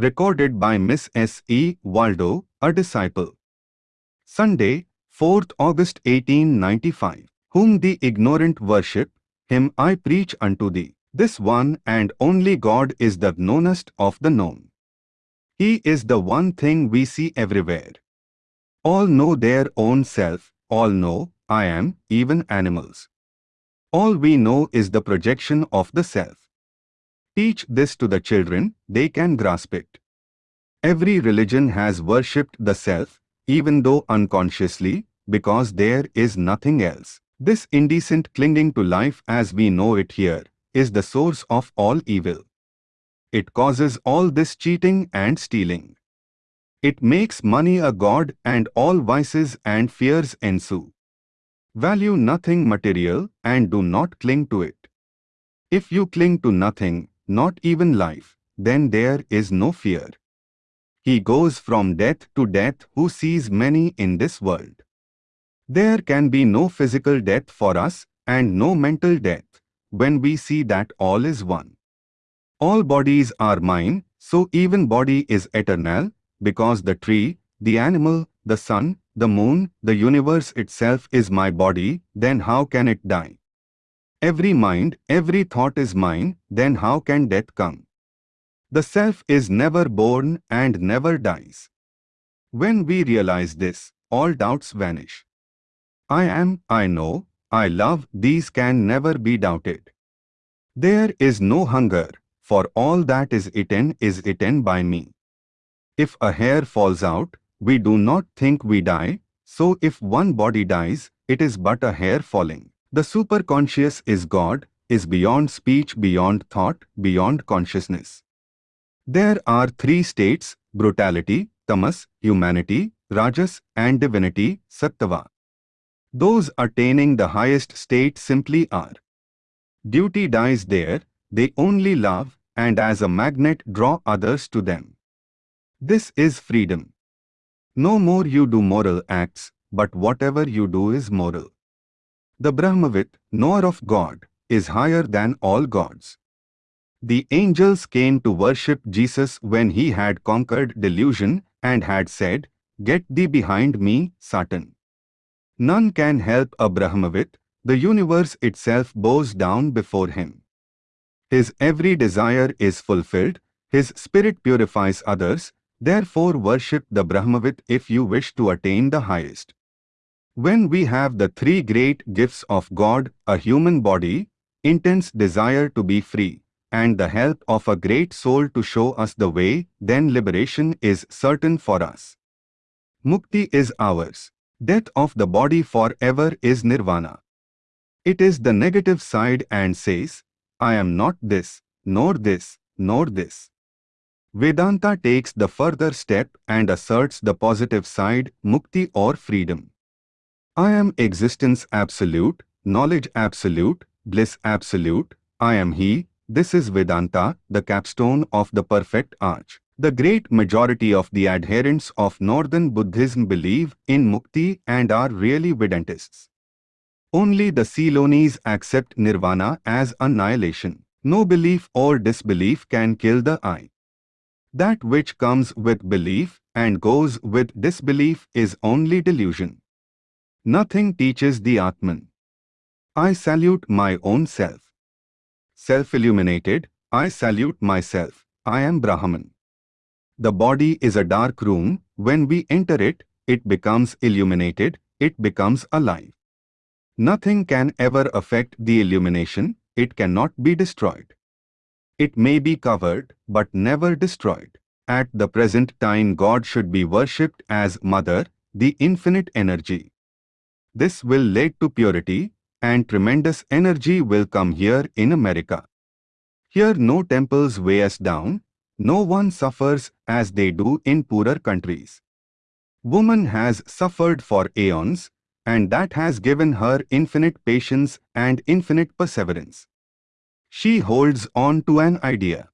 Recorded by Miss S. E. Waldo, a disciple. Sunday, 4th August 1895. Whom the ignorant worship, him I preach unto thee. This one and only God is the knownest of the known. He is the one thing we see everywhere. All know their own self, all know, I am, even animals. All we know is the projection of the self. Teach this to the children, they can grasp it. Every religion has worshipped the self, even though unconsciously, because there is nothing else. This indecent clinging to life as we know it here is the source of all evil. It causes all this cheating and stealing. It makes money a god and all vices and fears ensue. Value nothing material and do not cling to it. If you cling to nothing, not even life, then there is no fear. He goes from death to death who sees many in this world. There can be no physical death for us and no mental death when we see that all is one. All bodies are mine, so even body is eternal, because the tree, the animal, the sun, the moon, the universe itself is my body, then how can it die? Every mind, every thought is mine, then how can death come? The self is never born and never dies. When we realize this, all doubts vanish. I am, I know, I love, these can never be doubted. There is no hunger, for all that is eaten is eaten by me. If a hair falls out, we do not think we die, so if one body dies, it is but a hair falling. The superconscious is God, is beyond speech, beyond thought, beyond consciousness. There are three states, brutality, tamas, humanity, rajas and divinity, sattva. Those attaining the highest state simply are. Duty dies there, they only love and as a magnet draw others to them. This is freedom. No more you do moral acts, but whatever you do is moral. The Brahmavit, knower of God, is higher than all gods. The angels came to worship Jesus when he had conquered delusion and had said, Get thee behind me, Satan. None can help a Brahmavit, the universe itself bows down before him. His every desire is fulfilled, his spirit purifies others, therefore worship the Brahmavit if you wish to attain the highest. When we have the three great gifts of God, a human body, intense desire to be free, and the help of a great soul to show us the way, then liberation is certain for us. Mukti is ours. Death of the body forever is nirvana. It is the negative side and says, I am not this, nor this, nor this. Vedanta takes the further step and asserts the positive side, mukti or freedom. I am existence absolute, knowledge absolute, bliss absolute, I am He, this is Vedanta, the capstone of the perfect arch. The great majority of the adherents of Northern Buddhism believe in Mukti and are really Vedantists. Only the Ceylonese accept Nirvana as annihilation. No belief or disbelief can kill the I. That which comes with belief and goes with disbelief is only delusion. Nothing teaches the Atman. I salute my own self self-illuminated, I salute myself, I am Brahman. The body is a dark room, when we enter it, it becomes illuminated, it becomes alive. Nothing can ever affect the illumination, it cannot be destroyed. It may be covered, but never destroyed. At the present time God should be worshipped as Mother, the infinite energy. This will lead to purity, and tremendous energy will come here in America. Here no temples weigh us down, no one suffers as they do in poorer countries. Woman has suffered for aeons, and that has given her infinite patience and infinite perseverance. She holds on to an idea.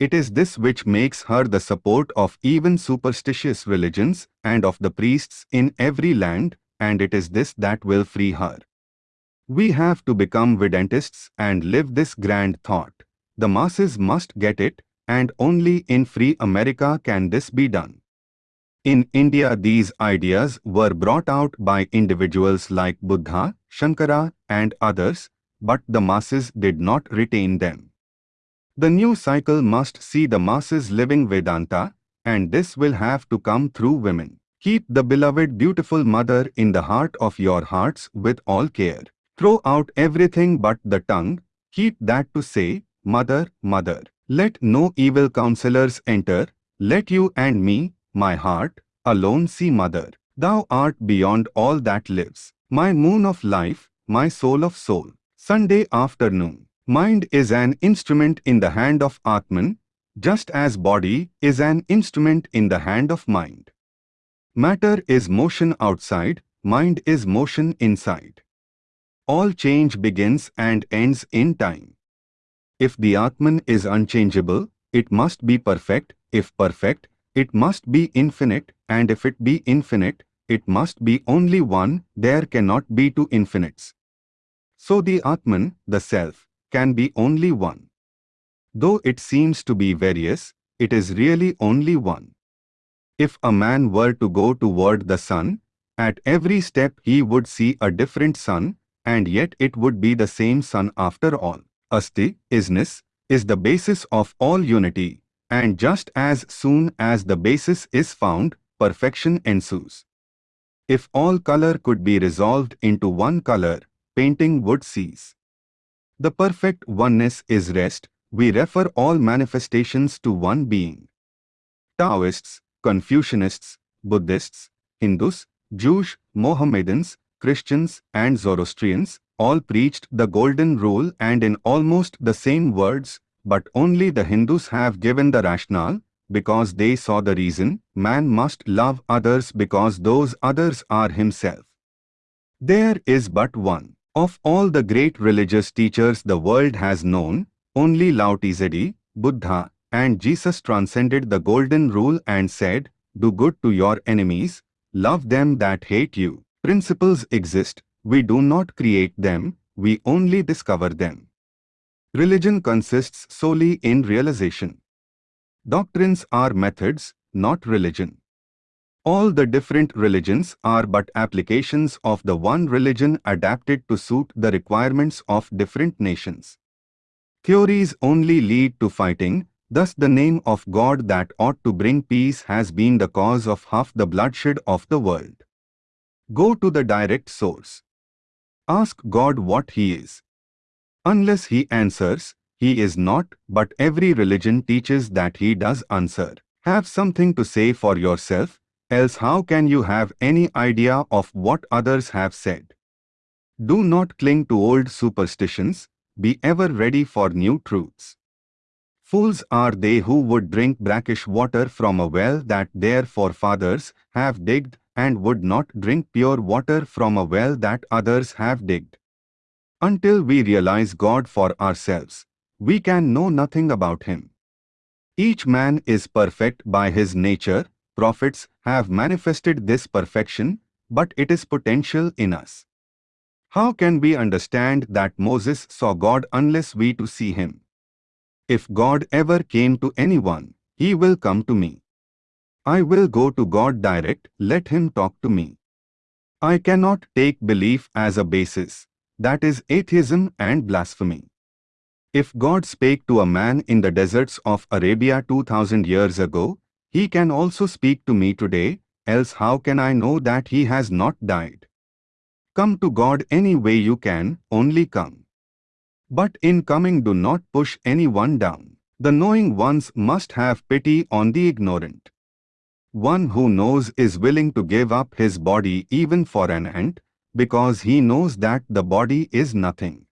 It is this which makes her the support of even superstitious religions and of the priests in every land, and it is this that will free her. We have to become Vedantists and live this grand thought. The masses must get it, and only in free America can this be done. In India these ideas were brought out by individuals like Buddha, Shankara and others, but the masses did not retain them. The new cycle must see the masses living Vedanta, and this will have to come through women. Keep the beloved beautiful mother in the heart of your hearts with all care. Throw out everything but the tongue, keep that to say, Mother, Mother. Let no evil counselors enter, let you and me, my heart, alone see Mother. Thou art beyond all that lives, my moon of life, my soul of soul. Sunday afternoon. Mind is an instrument in the hand of Atman, just as body is an instrument in the hand of mind. Matter is motion outside, mind is motion inside. All change begins and ends in time. If the Atman is unchangeable, it must be perfect, if perfect, it must be infinite, and if it be infinite, it must be only one, there cannot be two infinites. So the Atman, the Self, can be only one. Though it seems to be various, it is really only one. If a man were to go toward the sun, at every step he would see a different sun, and yet it would be the same sun after all. Asti, isness, is the basis of all unity, and just as soon as the basis is found, perfection ensues. If all color could be resolved into one color, painting would cease. The perfect oneness is rest, we refer all manifestations to one being. Taoists, Confucianists, Buddhists, Hindus, Jews, Mohammedans, Christians and Zoroastrians all preached the golden rule and in almost the same words, but only the Hindus have given the rationale, because they saw the reason, man must love others because those others are himself. There is but one. Of all the great religious teachers the world has known, only Lao Tzu, Buddha, and Jesus transcended the golden rule and said, Do good to your enemies, love them that hate you. Principles exist, we do not create them, we only discover them. Religion consists solely in realization. Doctrines are methods, not religion. All the different religions are but applications of the one religion adapted to suit the requirements of different nations. Theories only lead to fighting, Thus the name of God that ought to bring peace has been the cause of half the bloodshed of the world. Go to the direct source. Ask God what He is. Unless He answers, He is not, but every religion teaches that He does answer. Have something to say for yourself, else how can you have any idea of what others have said? Do not cling to old superstitions, be ever ready for new truths. Fools are they who would drink brackish water from a well that their forefathers have digged and would not drink pure water from a well that others have digged. Until we realize God for ourselves, we can know nothing about Him. Each man is perfect by his nature, prophets have manifested this perfection, but it is potential in us. How can we understand that Moses saw God unless we too see Him? If God ever came to anyone, he will come to me. I will go to God direct, let him talk to me. I cannot take belief as a basis, that is atheism and blasphemy. If God spake to a man in the deserts of Arabia 2000 years ago, he can also speak to me today, else how can I know that he has not died? Come to God any way you can, only come. But in coming do not push anyone down. The knowing ones must have pity on the ignorant. One who knows is willing to give up his body even for an ant, because he knows that the body is nothing.